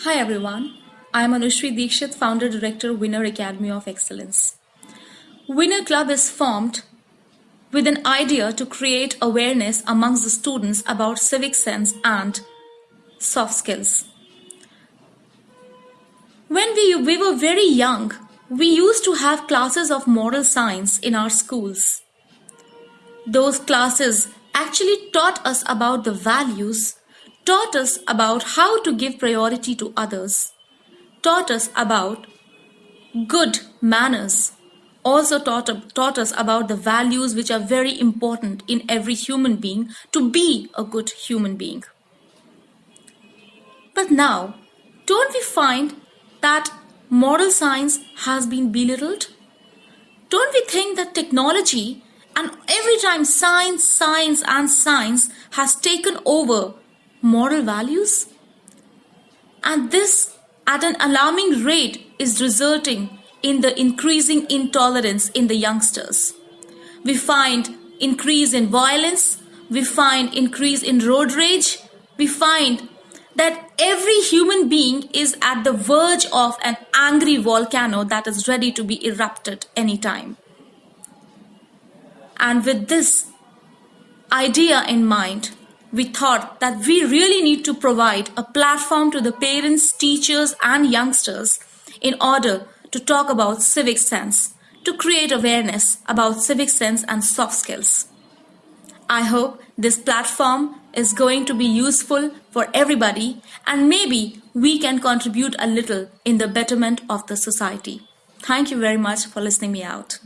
Hi everyone, I am Anushri Dikshit, founder director Winner Academy of Excellence. Winner Club is formed with an idea to create awareness amongst the students about civic sense and soft skills. When we, we were very young, we used to have classes of moral science in our schools. Those classes actually taught us about the values taught us about how to give priority to others, taught us about good manners, also taught, taught us about the values which are very important in every human being to be a good human being. But now, don't we find that moral science has been belittled? Don't we think that technology and every time science, science and science has taken over moral values? And this, at an alarming rate, is resulting in the increasing intolerance in the youngsters. We find increase in violence, we find increase in road rage, we find that every human being is at the verge of an angry volcano that is ready to be erupted anytime. And with this idea in mind, we thought that we really need to provide a platform to the parents, teachers, and youngsters in order to talk about civic sense, to create awareness about civic sense and soft skills. I hope this platform is going to be useful for everybody and maybe we can contribute a little in the betterment of the society. Thank you very much for listening me out.